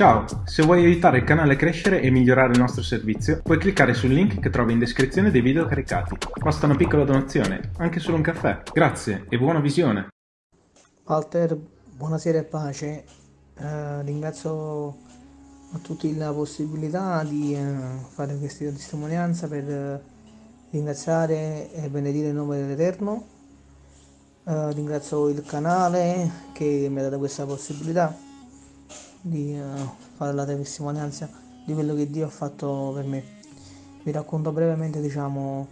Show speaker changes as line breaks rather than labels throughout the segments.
Ciao, se vuoi aiutare il canale a crescere e migliorare il nostro servizio, puoi cliccare sul link che trovi in descrizione dei video caricati. Basta una piccola donazione, anche solo un caffè. Grazie e buona visione.
Walter, buonasera e pace. Eh, ringrazio a tutti la possibilità di eh, fare questa testimonianza per eh, ringraziare e benedire il nome dell'Eterno. Eh, ringrazio il canale che mi ha dato questa possibilità di uh, fare la testimonianza di quello che Dio ha fatto per me. Vi racconto brevemente, diciamo,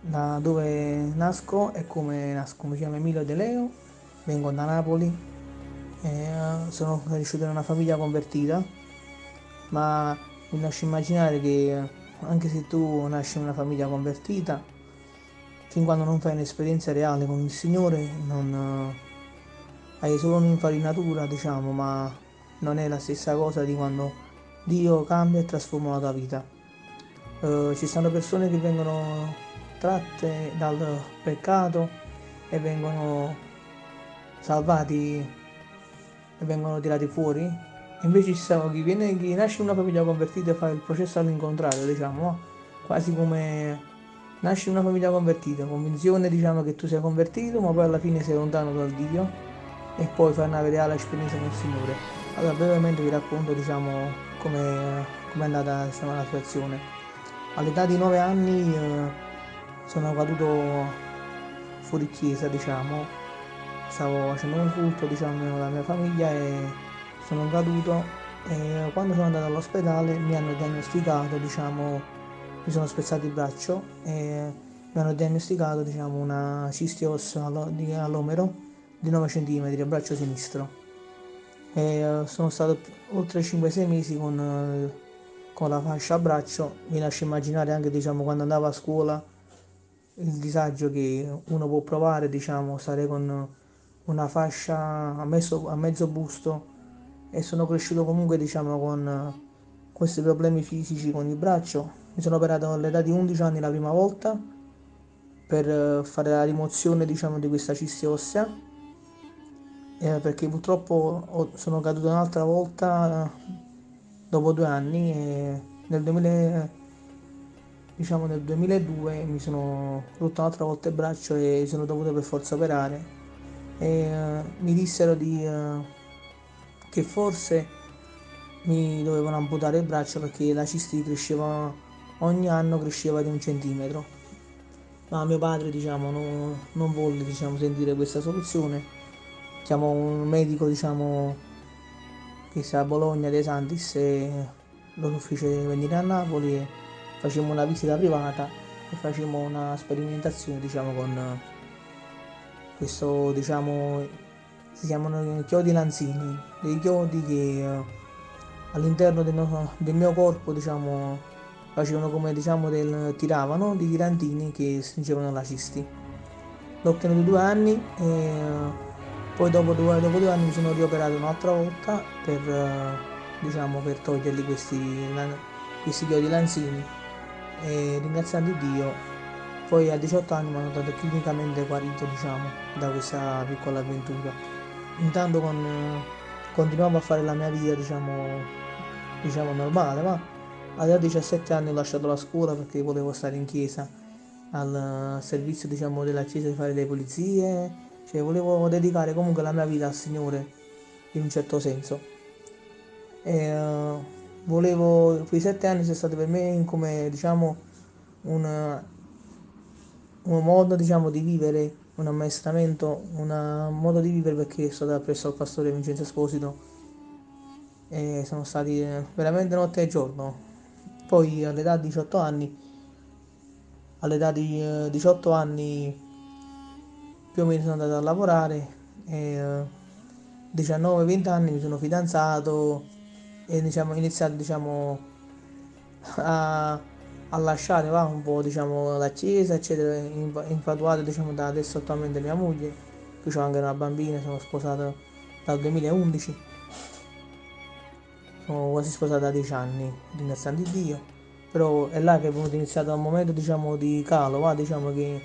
da dove nasco e come nasco. Mi chiamo Emilio De Leo, vengo da Napoli, e, uh, sono cresciuto in una famiglia convertita, ma mi lascio immaginare che uh, anche se tu nasci in una famiglia convertita, fin quando non fai un'esperienza reale con il Signore, non hai solo un'infarinatura, diciamo, ma non è la stessa cosa di quando Dio cambia e trasforma la tua vita. Uh, ci sono persone che vengono tratte dal peccato e vengono salvati e vengono tirati fuori. Invece ci sono chi, viene, chi nasce in una famiglia convertita e fa il processo all'incontrario, diciamo, quasi come nasci in una famiglia convertita, convinzione diciamo che tu sei convertito, ma poi alla fine sei lontano dal Dio e poi fai una reale esperienza con il Signore. Allora, brevemente vi racconto diciamo come è andata diciamo, la situazione. All'età di 9 anni eh, sono caduto fuori chiesa, diciamo, stavo facendo un culto diciamo con la mia famiglia e sono caduto. E quando sono andato all'ospedale mi hanno diagnosticato, diciamo, mi sono spezzato il braccio e mi hanno diagnosticato diciamo, una cisti ossa all'omero di 9 cm al braccio sinistro e eh, sono stato oltre 5-6 mesi con, eh, con, la fascia a braccio. Mi lascio immaginare anche diciamo quando andavo a scuola il disagio che uno può provare diciamo stare con una fascia a mezzo, a mezzo busto. E sono cresciuto comunque diciamo con questi problemi fisici con il braccio. Mi sono operato all'età di 11 anni la prima volta per eh, fare la rimozione diciamo di questa cisti ossea eh, perché purtroppo sono caduto un'altra volta dopo due anni e nel, 2000, diciamo nel 2002 mi sono rotto un'altra volta il braccio e sono dovuto per forza operare. E uh, mi dissero di, uh, che forse mi dovevano amputare il braccio perché la cisti cresceva ogni anno cresceva di un centimetro. Ma mio padre diciamo non, non volle diciamo, sentire questa soluzione chiamo un medico diciamo che sta a Bologna dei Santis e lo fece venire a Napoli e facemmo una visita privata e facemmo una sperimentazione diciamo con questo diciamo si chiamano chiodi lanzini dei chiodi che eh, all'interno del del mio corpo diciamo facevano come diciamo del tiravano dei tirantini che stringevano la cisti l'ho ottenuto due anni e poi dopo due, dopo due anni mi sono rioperato un'altra volta per, uh, diciamo, per toglierli questi, questi chiodi lanzini e ringraziando Dio poi a 18 anni mi hanno dato clinicamente guarito diciamo, da questa piccola avventura. Intanto con, continuavo a fare la mia vita diciamo, diciamo normale ma a 17 anni ho lasciato la scuola perché volevo stare in chiesa al servizio diciamo, della chiesa di fare le pulizie cioè volevo dedicare comunque la mia vita al Signore in un certo senso. E uh, volevo quei sette anni sono stati per me come diciamo un, un modo diciamo di vivere un ammaestramento un modo di vivere perché sono stato presso al pastore Vincenzo Esposito. E sono stati veramente notte e giorno. Poi all'età di 18 anni all'età di 18 anni più o meno sono andato a lavorare e 19-20 anni mi sono fidanzato e diciamo, ho iniziato diciamo, a, a, lasciare va, un po' diciamo, la chiesa eccetera infatuato diciamo, da adesso attualmente mia moglie qui ho anche una bambina sono sposato dal 2011 sono quasi sposato da 10 anni ringraziando Dio. Però è là che è venuto iniziato un momento diciamo di calo va, diciamo che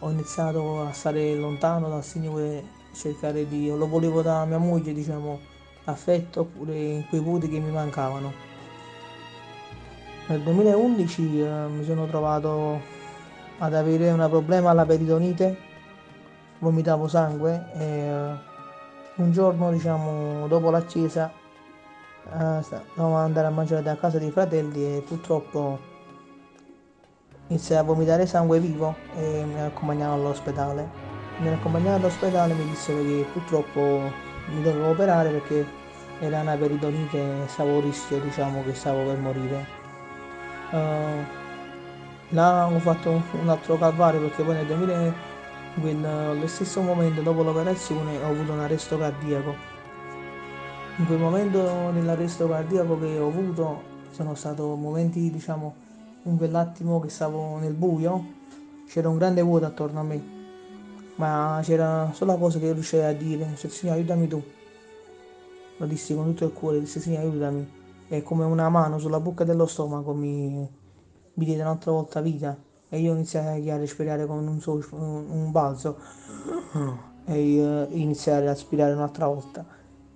ho iniziato a stare lontano dal Signore, cercare di... lo volevo da mia moglie, diciamo, affetto oppure quei voti che mi mancavano. Nel 2011 eh, mi sono trovato ad avere un problema alla peritonite, vomitavo sangue e eh, un giorno, diciamo, dopo la chiesa, eh, andare a mangiare da casa dei fratelli e purtroppo iniziai a vomitare sangue vivo e mi accompagnavano all'ospedale. Mi accompagnavano all'ospedale e mi dissero che purtroppo mi dovevo operare perché era una peritonite e stavo a rischio, diciamo, che stavo per morire. Uh, là ho fatto un altro calvario perché poi nel 2000, nello stesso momento dopo l'operazione ho avuto un arresto cardiaco. In quel momento dell'arresto cardiaco che ho avuto sono stati momenti, diciamo, in quell'attimo che stavo nel buio c'era un grande vuoto attorno a me, ma c'era solo cosa che riuscivo a dire, cioè, Signore aiutami tu. Lo dissi con tutto il cuore, dissi Signore aiutami. E come una mano sulla bocca dello stomaco mi, mi diede un'altra volta vita e io iniziai a respirare con un, so, un balzo e uh, iniziai a respirare un'altra volta.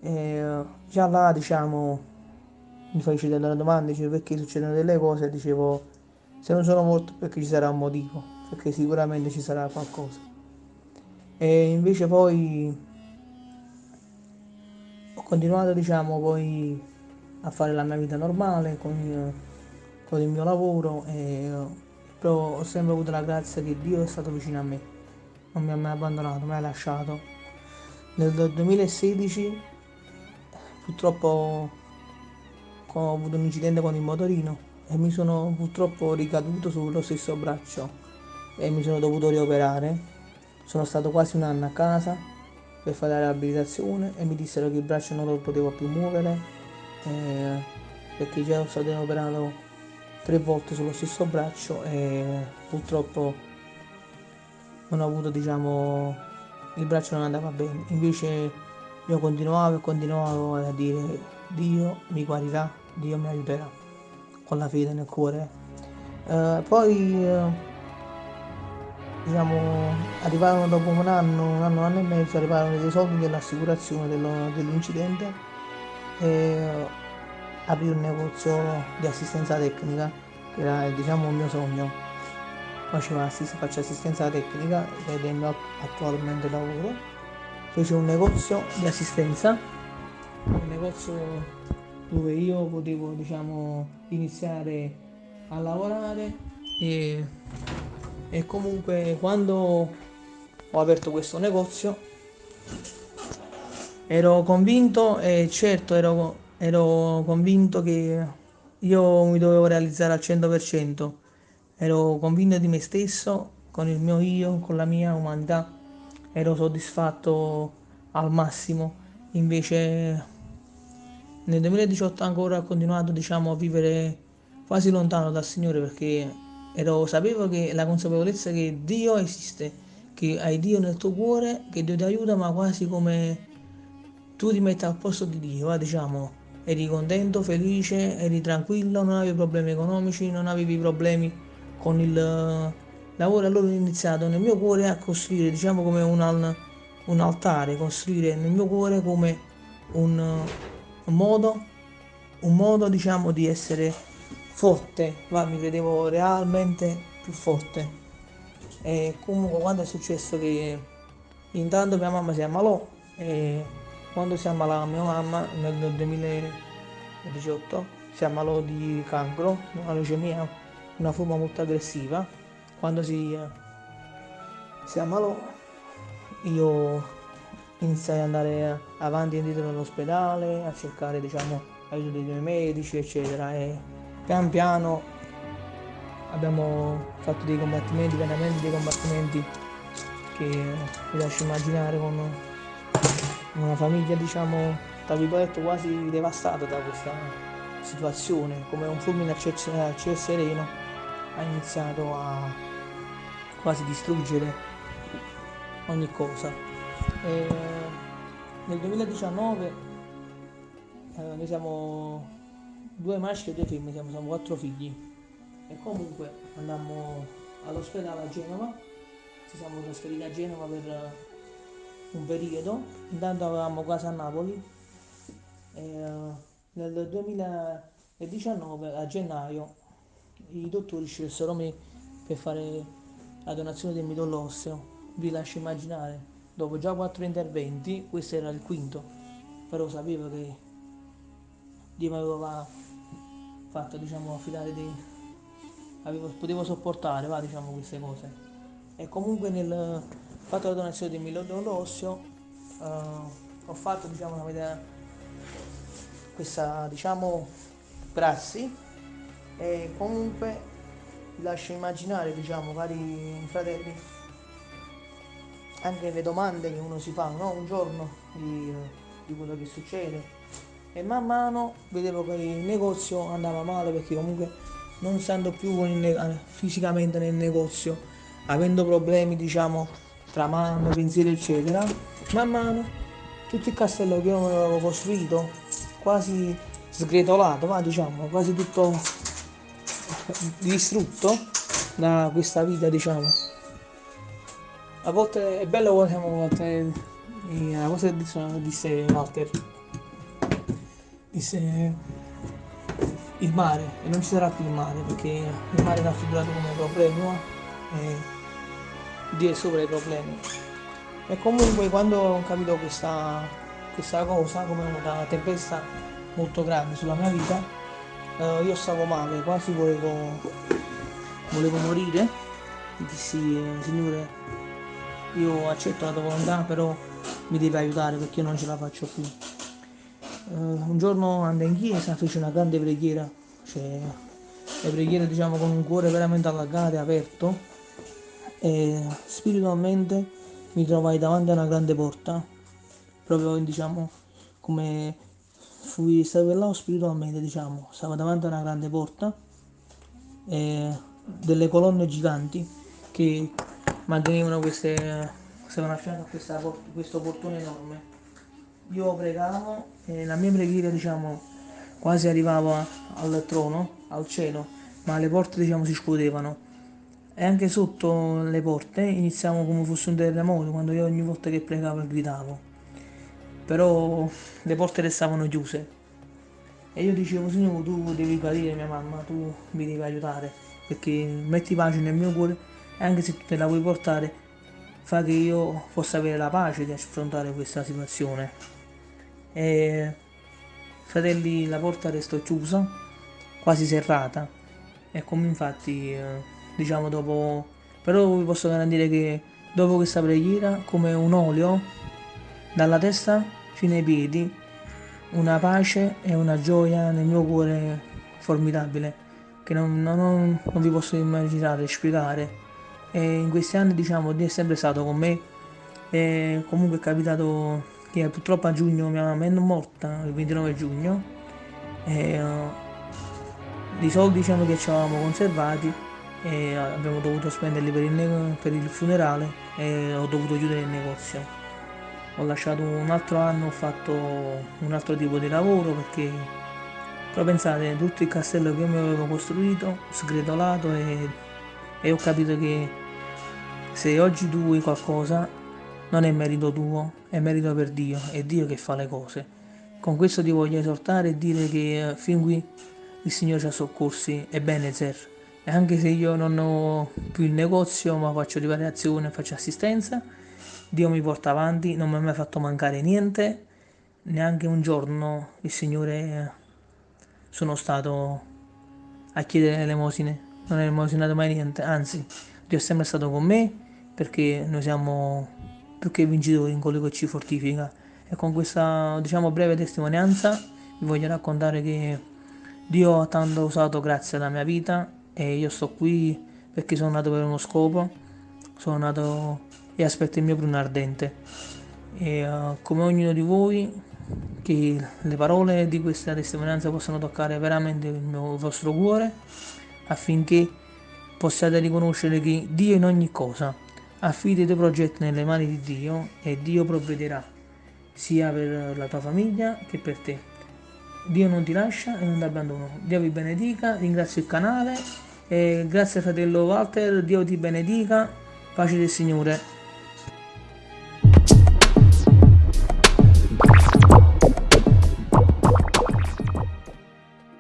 E, uh, già là diciamo mi feci delle domande, dicevo perché succedono delle cose, dicevo se non sono morto perché ci sarà un motivo, perché sicuramente ci sarà qualcosa. E invece poi ho continuato diciamo poi a fare la mia vita normale con, con il mio lavoro e però ho sempre avuto la grazia che Dio è stato vicino a me, non mi ha mai abbandonato, mi ha lasciato. Nel 2016 purtroppo ho avuto un incidente con il motorino e mi sono purtroppo ricaduto sullo stesso braccio. E mi sono dovuto rioperare. Sono stato quasi un anno a casa per fare la riabilitazione e mi dissero che il braccio non lo potevo più muovere eh, perché già sono stato operato tre volte sullo stesso braccio e purtroppo non ho avuto diciamo il braccio non andava bene. Invece io continuavo e continuavo a dire Dio mi guarirà Dio mi aiuterà con la fede nel cuore. Eh, poi eh, diciamo arrivarono dopo un anno, un anno, un anno e mezzo, arrivarono dei soldi dell'assicurazione dell'incidente e eh, aprì un negozio di assistenza tecnica che era diciamo un mio sogno. Facevo assist- faccio assistenza tecnica ed è il mio attualmente lavoro. Fece un negozio di assistenza, un negozio dove io potevo diciamo iniziare a lavorare e, e comunque quando ho aperto questo negozio ero convinto e certo ero, ero convinto che io mi dovevo realizzare al 100% ero convinto di me stesso con il mio io con la mia umanità. Ero soddisfatto al massimo. Invece nel 2018 ancora ho continuato diciamo, a vivere quasi lontano dal Signore perché ero, sapevo che la consapevolezza che Dio esiste, che hai Dio nel tuo cuore, che Dio ti aiuta, ma quasi come tu ti metti al posto di Dio, eh, diciamo, eri contento, felice, eri tranquillo, non avevi problemi economici, non avevi problemi con il lavoro. Allora ho iniziato nel mio cuore a costruire, diciamo come un, un altare, costruire nel mio cuore come un un modo, un modo diciamo di essere forte, ma mi credevo realmente più forte. E comunque quando è successo che intanto mia mamma si ammalò e quando si ammalò mia mamma nel 2018 si ammalò di cancro, una leucemia, una forma molto aggressiva. Quando si, si ammalò io iniziai ad andare avanti e indietro nell'ospedale, a cercare diciamo aiuto dei miei medici eccetera. E pian piano abbiamo fatto dei combattimenti, veramente dei combattimenti che vi lascio immaginare con una famiglia diciamo tra virgolette quasi devastata da questa situazione come un fulmine a ciel, sereno ha iniziato a quasi distruggere ogni cosa. E nel 2019 eh, noi siamo due maschi e due femmine, siamo, siamo quattro figli. E comunque andammo all'ospedale a Genova, ci siamo trasferiti a Genova per un periodo, intanto avevamo casa a Napoli. E, nel 2019, a gennaio, i dottori scelsero me per fare la donazione del midollo osseo. Vi lascio immaginare, dopo già quattro interventi, questo era il quinto, però sapevo che Dio mi aveva fatto, diciamo, affidare dei... Avevo, potevo sopportare, va, diciamo, queste cose. E comunque nel fatto la donazione del midollo osseo uh, ho fatto, diciamo, una, questa, diciamo, prassi e comunque lascio immaginare, diciamo, cari fratelli, anche le domande che uno si fa, no? Un giorno di, di quello che succede. E man mano vedevo che il negozio andava male perché comunque non stando più ne- fisicamente nel negozio, avendo problemi, diciamo, tra mano, pensieri, eccetera, man mano tutto il castello che io avevo costruito, quasi sgretolato, va, diciamo, quasi tutto distrutto da questa vita diciamo a volte è bello quando siamo volte a volte disse Walter. Disse il mare e non ci sarà più il mare perché il mare è raffigurato come problema e Dio è sopra i problemi. E comunque quando ho capito questa, questa cosa come una tempesta molto grande sulla mia vita uh, io stavo male, quasi volevo, volevo morire. Dissi, eh, signore, io accetto la tua volontà, però mi devi aiutare perché io non ce la faccio più. Uh, un giorno andai in chiesa, feci una grande preghiera, cioè le preghiere diciamo con un cuore veramente allagato e aperto. E spiritualmente mi trovai davanti a una grande porta, proprio diciamo come fui stato spiritualmente, diciamo, stavo davanti a una grande porta e delle colonne giganti che mantenevano queste, stavano a fianco a questa, questo portone enorme. Io pregavo e la mia preghiera, diciamo, quasi arrivava al trono, al cielo, ma le porte, diciamo, si scuotevano. E anche sotto le porte iniziamo come fosse un terremoto, quando io ogni volta che pregavo gridavo però le porte restavano chiuse. E io dicevo, Signore, tu devi guarire mia mamma, tu mi devi aiutare, perché metti pace nel mio cuore anche se tu te la vuoi portare, fa che io possa avere la pace di affrontare questa situazione. E fratelli, la porta restò chiusa, quasi serrata, e come infatti, eh, diciamo dopo, però vi posso garantire che dopo questa preghiera, come un olio dalla testa fino ai piedi, una pace e una gioia nel mio cuore formidabile che non, non, non vi posso immaginare, spiegare. E in questi anni diciamo Dio è sempre stato con me. E comunque è capitato che purtroppo a giugno mia mamma è morta, il 29 giugno, e uh, i soldi diciamo che ci avevamo conservati e abbiamo dovuto spenderli per il, per il funerale e ho dovuto chiudere il negozio. Ho lasciato un altro anno, ho fatto un altro tipo di lavoro perché però pensate, tutto il castello che mi avevo costruito, sgretolato e, e ho capito che se oggi tu vuoi qualcosa non è merito tuo, è merito per Dio, è Dio che fa le cose. Con questo ti voglio esortare e dire che eh, fin qui il Signore ci ha soccorsi, è Benezer. E anche se io non ho più il negozio, ma faccio riparazione, faccio assistenza, Dio mi porta avanti, non mi ha mai fatto mancare niente, neanche un giorno il Signore sono stato a chiedere l'elemosine, non ho elemosinato mai niente, anzi Dio è sempre stato con me perché noi siamo più che vincitori in quello che ci fortifica e con questa diciamo breve testimonianza vi voglio raccontare che Dio ha tanto usato grazie alla mia vita e io sto qui perché sono nato per uno scopo, sono nato e aspetto il mio pruno ardente. E uh, come ognuno di voi, che le parole di questa testimonianza possano toccare veramente il, mio, il vostro cuore, affinché possiate riconoscere che Dio in ogni cosa affida i tuoi progetti nelle mani di Dio e Dio provvederà sia per la tua famiglia che per te. Dio non ti lascia e non ti abbandona. Dio vi benedica, ringrazio il canale e grazie fratello Walter, Dio ti benedica, pace del Signore.